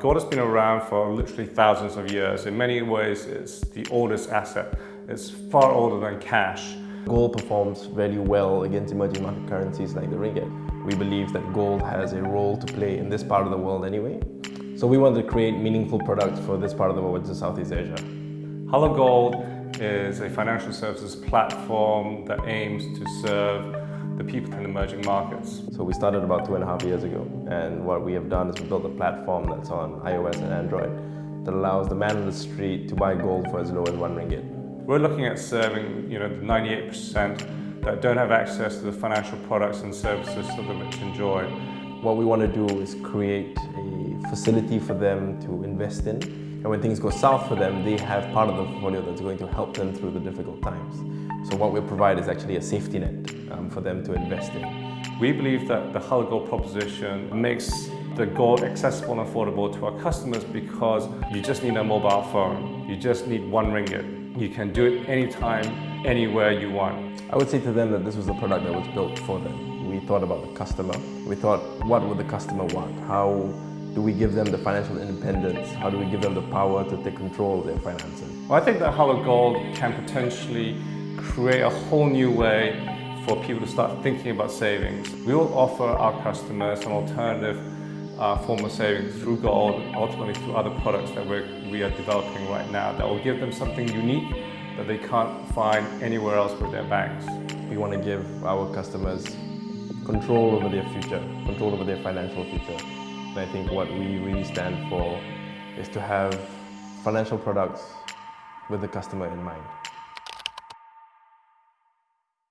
Gold has been around for literally thousands of years. In many ways, it's the oldest asset. It's far older than cash. Gold performs very well against emerging market currencies like the ringgit. We believe that gold has a role to play in this part of the world anyway. So we want to create meaningful products for this part of the world, which is Southeast Asia. Hello Gold is a financial services platform that aims to serve the people in emerging markets. So we started about two and a half years ago and what we have done is we built a platform that's on iOS and Android that allows the man on the street to buy gold for as low as one ringgit. We're looking at serving you know, the 98% that don't have access to the financial products and services that the rich enjoy. What we want to do is create a facility for them to invest in and when things go south for them, they have part of the portfolio that's going to help them through the difficult times. So what we provide is actually a safety net um, for them to invest in. We believe that the Gold proposition makes the gold accessible and affordable to our customers because you just need a mobile phone. You just need one ringgit. You can do it anytime, anywhere you want. I would say to them that this was a product that was built for them. We thought about the customer. We thought, what would the customer want? How do we give them the financial independence? How do we give them the power to take control of their finances? Well, I think that Hello Gold can potentially create a whole new way for people to start thinking about savings. We will offer our customers an alternative uh, form of savings through gold, ultimately through other products that we're, we are developing right now that will give them something unique that they can't find anywhere else with their banks. We want to give our customers control over their future, control over their financial future. I think what we really stand for is to have financial products with the customer in mind.